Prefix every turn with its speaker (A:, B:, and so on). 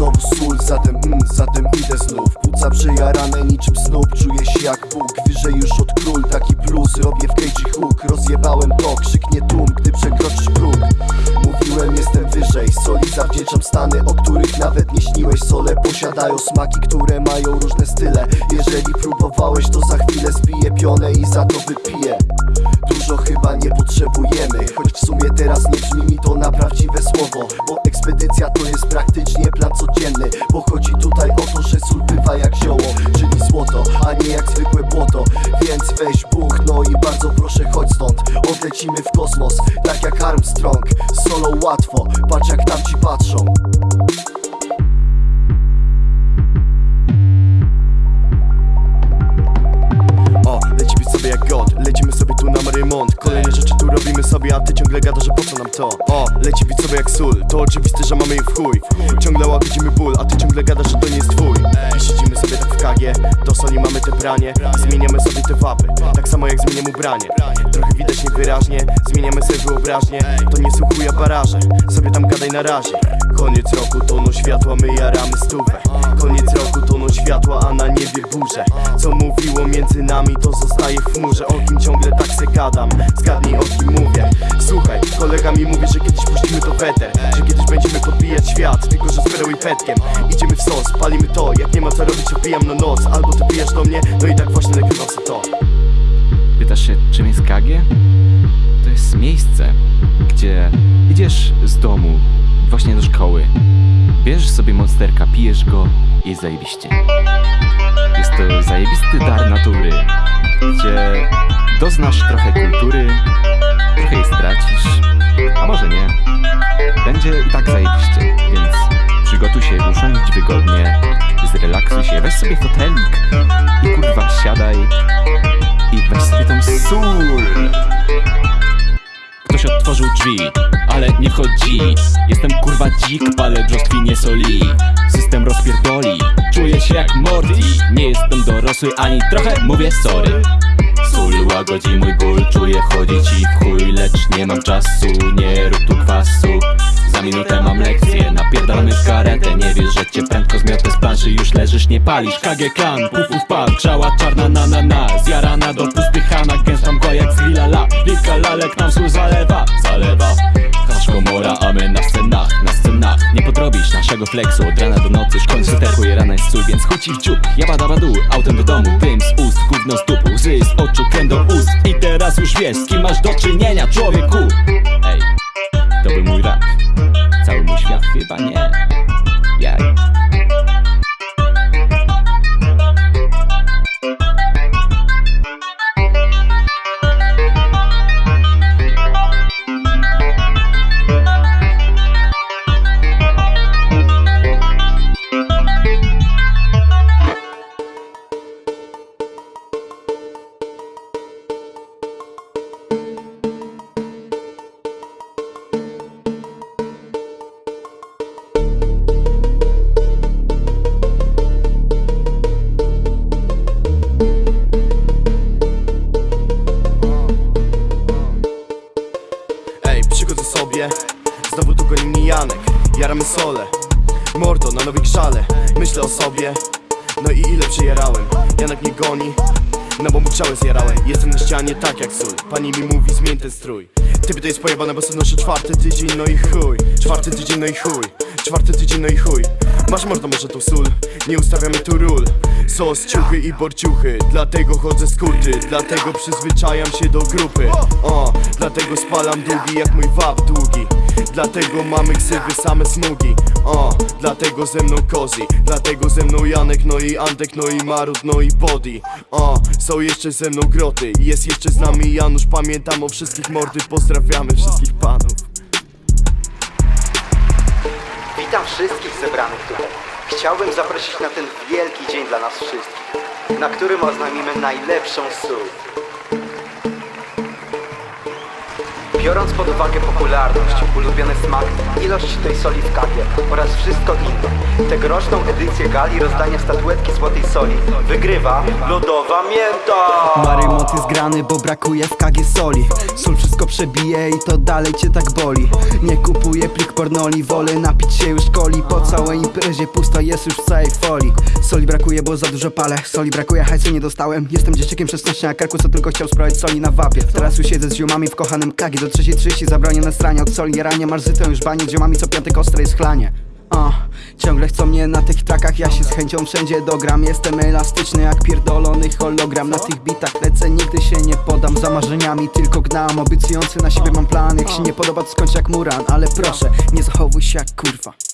A: Zatem, mm, zatem idę znów. Płuca przejarane niczym snób Czuję się jak Bóg, wyżej już od król Taki plus, robię w cage hook Rozjebałem to, krzyknie tłum Gdy przekroczysz próg. Mówiłem jestem wyżej. Soli zawdzięczam stany, o których nawet nie śniłeś. Sole posiadają smaki, które mają różne style. Jeżeli próbowałeś to za chwilę zbiję pionę i za to wypiję weź buch, no i bardzo proszę chodź stąd. Odlecimy w kosmos, tak jak Armstrong. Solo łatwo, patrz jak tam ci patrzą. O, lecimy sobie jak God, lecimy sobie tu na remont Kolejne rzeczy tu sobie, a ty ciągle gadasz, że po co nam to? O, leci być sobie jak sól, to oczywiste, że mamy je w chuj. Ciągle łagodzimy ból, a ty ciągle gadasz, że to nie jest twój. I siedzimy sobie tak w kagie, do soli mamy te branie Zmieniamy sobie te wapy, tak samo jak zmieniam ubranie. Trochę widać niewyraźnie, zmieniamy sobie wyobraźnię. To nie są chuja baraże, sobie tam gadaj na razie. Koniec roku, toną światła, my jaramy stówę. Koniec roku, toną światła, a na niebie burze. Co mówiło między nami, to zostaje w chmurze. O kim ciągle tak se gadam, zgadnij świat, tylko że z perą i petkiem Idziemy w sos, palimy to, jak nie ma co robić, opijam na noc. Albo ty pijasz do mnie, no i tak właśnie nagrywam sobie to.
B: Pytasz się, czym jest KG? To jest miejsce, gdzie idziesz z domu właśnie do szkoły, bierzesz sobie monsterka, pijesz go i zajebiście. Jest to zajebisty dar natury, gdzie doznasz trochę kultury, trochę jej stracisz, a może nie. Będzie i tak zajebiście, się, usiądź wygodnie, zrelaksuj się, weź sobie fotelik i kurwa siadaj i weź sobie tą sól.
C: Ktoś otworzył drzwi, ale nie wchodzi Jestem kurwa dzik, palę brzostwi nie soli. System rozpierdoli, czuję się jak Morty. Nie jestem dorosły ani trochę mówię sorry. Sól łagodzi mój ból, czuję wchodzi ci w chuj Lecz nie mam czasu, nie rób tu kwasu leżysz, nie palisz, KG Klan Puf, uf, pan, grzała czarna na na na. Zjarana do pustychana, gęsta mgła jak z la. Lika lalek nam sól zalewa, zalewa. Kasz komora, a my na scenach, na scenach. Nie podrobisz naszego flexu. Od rana do nocy Szkoń suterku, rana jest sól, więc chuci w dziób badu, autem do domu, dym z ust Gówno z dupu, łzy z oczu, krem do ust. I teraz już wiesz, z kim masz do czynienia, człowieku. Ej, to był mój rap. Cały mój świat chyba nie
A: Jaramy sole. Mordo na nowej grzale Myślę o sobie. No i ile przejarałem Janek mnie goni no bo mu grzałę zjarałem. Jestem na ścianie tak jak sól. Pani mi mówi zmień ten strój. Typy to jest pojebane, bo sobie noszę czwarty tydzień No i chuj. Czwarty tydzień no i chuj Czwarty tydzień no i chuj. Masz mordo może tą sól? Nie ustawiamy tu ról. Sos, ciuchy i borciuchy Dlatego chodzę z kurty. Dlatego przyzwyczajam się do grupy. O, dlatego spalam długi jak mój wap długi. Dlatego mamy ksywy same smugi. O, dlatego ze mną kozi Dlatego ze mną Janek, no i Antek, no i Marut, no i Body. O, są jeszcze ze mną groty. Jest jeszcze z nami Janusz, pamiętam o wszystkich mordy. Pozdrawiamy wszystkich panów
D: Witam wszystkich zebranych tutaj. Chciałbym zaprosić na ten wielki dzień dla nas wszystkich, na którym oznajmimy najlepszą sól. Biorąc pod uwagę popularność, ulubiony smak, ilość tej soli w kawie oraz wszystko inne, tegoroczną edycję gali rozdania statuetki złotej soli wygrywa lodowa mięta!
E: Marymont jest grany, bo brakuje w kagie soli. Sól wszystko przebije i to dalej cię tak boli. Nie kupuję plik pornoli, wolę napić się już coli. Po całej imprezie pusto jest już w całej folii. Soli brakuje, bo za dużo palę. Soli brakuje, hajsu nie dostałem. Jestem dzieciakiem 16 na karku, co tylko chciał sprawdzić soli na wapie. Teraz już siedzę z ziomami w kochanym kagie Do 3.30 zabronione stranie. Od soli Jaranie masz zytę już banie, z ziomami co piątek ostre jest chlanie. O, ciągle chcą mnie na tych trakach, ja się z chęcią wszędzie dogram. Jestem elastyczny jak pierdolony hologram. Na tych bitach lecę, nigdy się nie podam. Za marzeniami tylko gnam, obiecujący na siebie mam plan Jak się nie podoba to skończ jak muran. Ale proszę, nie zachowuj się jak kurwa